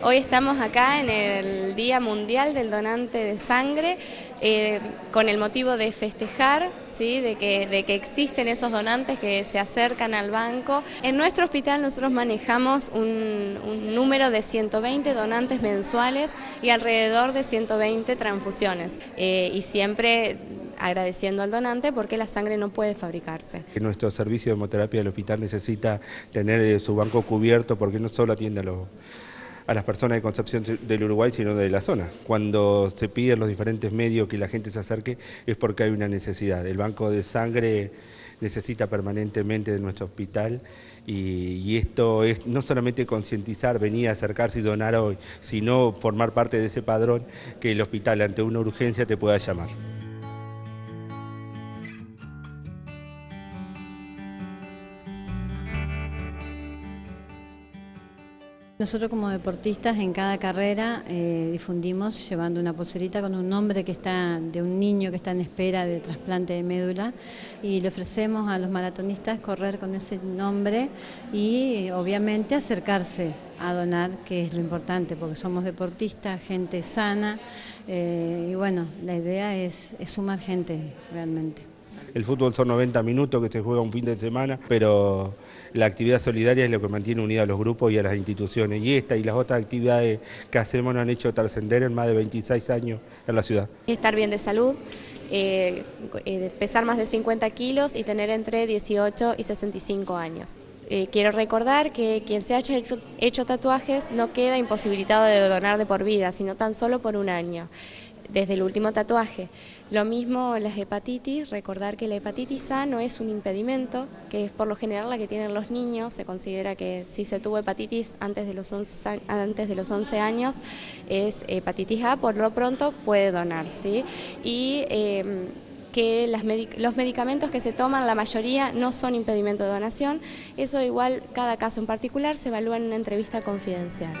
Hoy estamos acá en el Día Mundial del Donante de Sangre eh, con el motivo de festejar, ¿sí? de, que, existen esos donantes que se acercan al banco. En nuestro hospital nosotros manejamos un, número de 120 donantes mensuales y alrededor de 120 transfusiones eh, y siempre agradeciendo al donante porque la sangre no puede fabricarse. Nuestro servicio de hemoterapia del hospital necesita tener eh, su banco cubierto porque no solo atiende a los a las personas de Concepción del Uruguay, sino de la zona. Cuando se piden los diferentes medios que la gente se acerque es porque hay una necesidad. El banco de sangre necesita permanentemente de nuestro hospital y, esto es no solamente concientizar, venir a acercarse y donar hoy, sino formar parte de ese padrón que el hospital ante una urgencia te pueda llamar. Nosotros como deportistas en cada carrera eh, difundimos llevando una pulserita con un nombre que está de un niño que está en espera de trasplante de médula y le ofrecemos a los maratonistas correr con ese nombre y obviamente acercarse a donar, que es lo importante, porque somos deportistas, gente sana eh, y bueno, la idea es sumar gente realmente. El fútbol son 90 minutos que se juega un fin de semana, pero la actividad solidaria es lo que mantiene unidos a los grupos y a las instituciones. Y esta y las otras actividades que hacemos nos han hecho trascender en más de 26 años en la ciudad. Estar bien de salud, eh, eh, pesar más de 50 kilos y tener entre 18 y 65 años. Eh, quiero recordar que quien se haya hecho tatuajes no queda imposibilitado de donar de por vida, sino tan solo por un año desde el último tatuaje. Lo mismo las hepatitis, recordar que la hepatitis A no es un impedimento, que es por lo general la que tienen los niños, se considera que si se tuvo hepatitis antes de los 11, antes de los 11 años es hepatitis A, por lo pronto puede donar, ¿sí? Y em, que los medicamentos que se toman, la mayoría no son impedimento de donación, eso igual cada caso en particular se evalúa en una entrevista confidencial.